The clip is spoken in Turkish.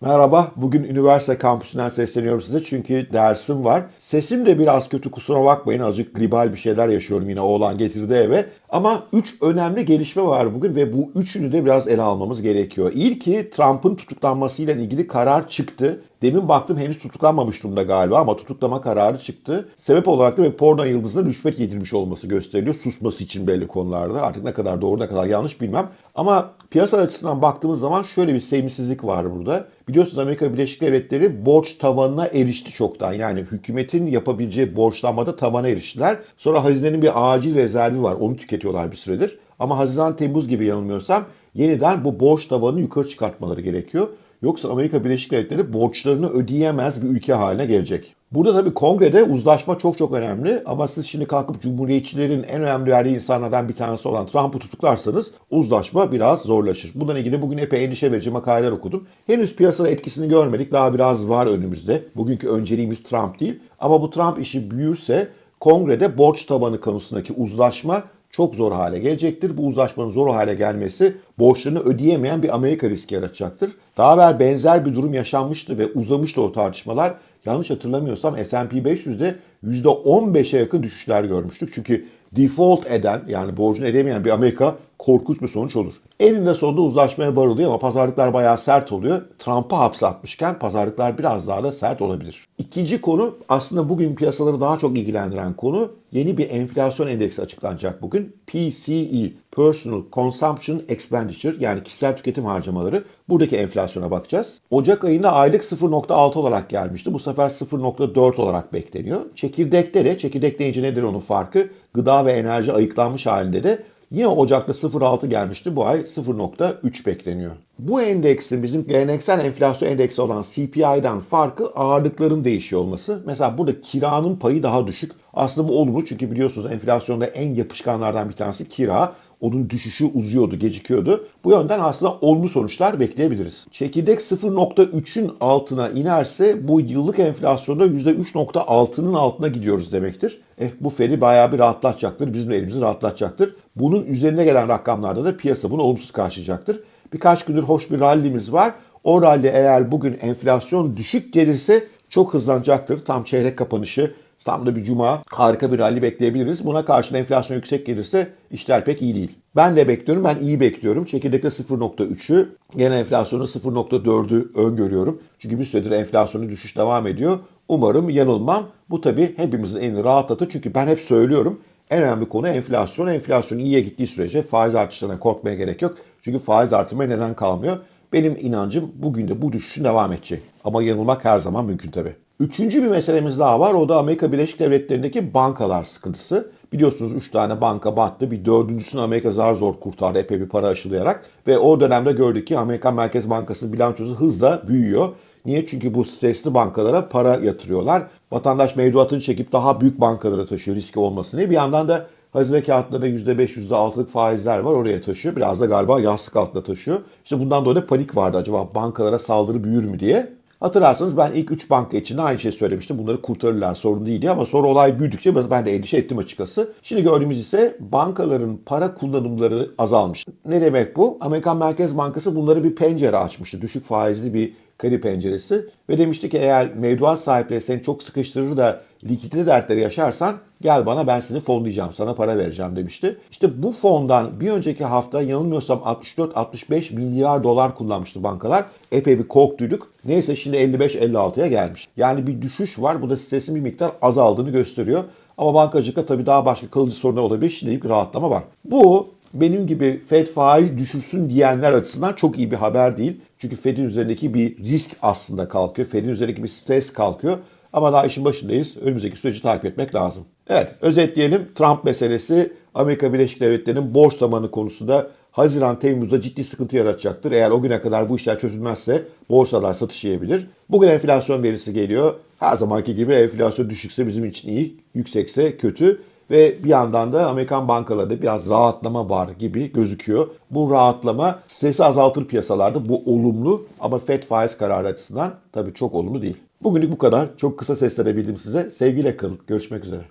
Merhaba, bugün üniversite kampüsünden sesleniyorum size çünkü dersim var. Sesim de biraz kötü kusura bakmayın azıcık gribal bir şeyler yaşıyorum yine oğlan getirdi eve. Ama 3 önemli gelişme var bugün ve bu üçünü de biraz ele almamız gerekiyor. İlki Trump'ın tutuklanmasıyla ilgili karar çıktı. Demin baktım henüz tutuklanmamış durumda galiba ama tutuklama kararı çıktı. Sebep olarak da bir porno yıldızına rüşvet yedirmiş olması gösteriliyor. Susması için belli konularda. Artık ne kadar doğru ne kadar yanlış bilmem. Ama piyasa açısından baktığımız zaman şöyle bir sevimsizlik var burada. Biliyorsunuz Amerika Birleşik Devletleri borç tavanına erişti çoktan. Yani hükümetin yapabileceği borçlanmada tavana eriştiler. Sonra hazinenin bir acil rezervi var. Onu tüketiyorlar bir süredir. Ama Haziran Temmuz gibi yanılmıyorsam yeniden bu borç tavanını yukarı çıkartmaları gerekiyor. Yoksa Amerika Birleşik Devletleri borçlarını ödeyemez bir ülke haline gelecek. Burada tabii kongrede uzlaşma çok çok önemli ama siz şimdi kalkıp cumhuriyetçilerin en önemli verdiği insanlardan bir tanesi olan Trump'ı tutuklarsanız uzlaşma biraz zorlaşır. Bundan ilgili bugün epey endişe verici makaleler okudum. Henüz piyasada etkisini görmedik. Daha biraz var önümüzde. Bugünkü önceliğimiz Trump değil. Ama bu Trump işi büyürse kongrede borç tabanı konusundaki uzlaşma çok zor hale gelecektir. Bu uzlaşmanın zor hale gelmesi borçlarını ödeyemeyen bir Amerika riski yaratacaktır. Daha evvel benzer bir durum yaşanmıştı ve uzamıştı o tartışmalar. Yanlış hatırlamıyorsam S&P 500'de %15'e yakın düşüşler görmüştük. Çünkü default eden yani borcunu ödeyemeyen bir Amerika korkunç bir sonuç olur. Eninde sonunda uzlaşmaya varılıyor ama pazarlıklar bayağı sert oluyor. Trump'ı hapse atmışken pazarlıklar biraz daha da sert olabilir. İkinci konu aslında bugün piyasaları daha çok ilgilendiren konu yeni bir enflasyon endeksi açıklanacak bugün. PCE, Personal Consumption Expenditure yani kişisel tüketim harcamaları. Buradaki enflasyona bakacağız. Ocak ayında aylık 0.6 olarak gelmişti. Bu sefer 0.4 olarak bekleniyor. Çekirdekte de, çekirdek deyince nedir onun farkı? Gıda ve enerji ayıklanmış halinde de Yine Ocak'ta 0.6 gelmişti. Bu ay 0.3 bekleniyor. Bu endeksin bizim geleneksel enflasyon endeksi olan CPI'den farkı ağırlıkların değişiyor olması. Mesela burada kiranın payı daha düşük. Aslında bu olumlu çünkü biliyorsunuz enflasyonda en yapışkanlardan bir tanesi kira. Onun düşüşü uzuyordu, gecikiyordu. Bu yönden aslında olumlu sonuçlar bekleyebiliriz. Çekirdek 0.3'ün altına inerse bu yıllık enflasyonda %3.6'nın altına gidiyoruz demektir. Eh bu Fed'i bayağı bir rahatlatacaktır. Bizim elimizi rahatlatacaktır. Bunun üzerine gelen rakamlarda da piyasa bunu olumsuz karşılayacaktır. Birkaç gündür hoş bir rallimiz var. O rally eğer bugün enflasyon düşük gelirse çok hızlanacaktır. Tam çeyrek kapanışı Tam da bir cuma harika bir rally bekleyebiliriz. Buna karşın enflasyon yüksek gelirse işler pek iyi değil. Ben de bekliyorum. Ben iyi bekliyorum. Çekirdekte 0.3'ü, genel enflasyonu 0.4'ü öngörüyorum. Çünkü bir süredir enflasyonun düşüş devam ediyor. Umarım yanılmam. Bu tabii hepimizin elini rahatlatır. Çünkü ben hep söylüyorum. En önemli konu enflasyon. Enflasyon iyiye gittiği sürece faiz artışlarına korkmaya gerek yok. Çünkü faiz artırmaya neden kalmıyor. Benim inancım bugün de bu düşüşün devam edecek. Ama yanılmak her zaman mümkün tabii. Üçüncü bir meselemiz daha var. O da Amerika Birleşik Devletleri'ndeki bankalar sıkıntısı. Biliyorsunuz 3 tane banka battı. Bir dördüncüsünü Amerika zar zor kurtardı epey bir para aşılayarak. Ve o dönemde gördük ki Amerikan Merkez Bankası'nın bilançosu hızla büyüyor. Niye? Çünkü bu stresli bankalara para yatırıyorlar. Vatandaş mevduatını çekip daha büyük bankalara taşıyor riski olmasın. Bir yandan da hazine kağıtlarında %5, %6'lık faizler var oraya taşıyor. Biraz da galiba yastık altında taşıyor. İşte bundan dolayı panik vardı acaba bankalara saldırı büyür mü diye. Hatırlarsanız ben ilk 3 banka için de aynı şey söylemiştim. Bunları kurtarırlar sorun değil diye ama sonra olay büyüdükçe ben de endişe ettim açıkçası. Şimdi gördüğümüz ise bankaların para kullanımları azalmış. Ne demek bu? Amerikan Merkez Bankası bunları bir pencere açmıştı. Düşük faizli bir kredi penceresi ve demişti ki eğer mevduat sahipleri seni çok sıkıştırır da likidite dertleri yaşarsan gel bana ben seni fonlayacağım sana para vereceğim demişti. İşte bu fondan bir önceki hafta yanılmıyorsam 64-65 milyar dolar kullanmıştı bankalar. Epey bir korktuyduk. Neyse şimdi 55-56'ya gelmiş. Yani bir düşüş var. Bu da stresin bir miktar azaldığını gösteriyor. Ama bankacılıkta tabii daha başka kalıcı sorunlar olabilir. Şimdilik bir rahatlama var. Bu benim gibi Fed faiz düşürsün diyenler açısından çok iyi bir haber değil. Çünkü Fed'in üzerindeki bir risk aslında kalkıyor. Fed'in üzerindeki bir stres kalkıyor. Ama daha işin başındayız. Önümüzdeki süreci takip etmek lazım. Evet, özetleyelim. Trump meselesi Amerika Birleşik Devletleri'nin borç zamanı konusunda Haziran Temmuz'da ciddi sıkıntı yaratacaktır. Eğer o güne kadar bu işler çözülmezse borsalar satış yiyebilir. Bugün enflasyon verisi geliyor. Her zamanki gibi enflasyon düşükse bizim için iyi, yüksekse kötü. Ve bir yandan da Amerikan bankalarında biraz rahatlama var gibi gözüküyor. Bu rahatlama stresi azaltır piyasalarda. Bu olumlu ama FED faiz kararı açısından tabii çok olumlu değil. Bugünlük bu kadar. Çok kısa seslenebildim size. Sevgiyle kalın. Görüşmek üzere.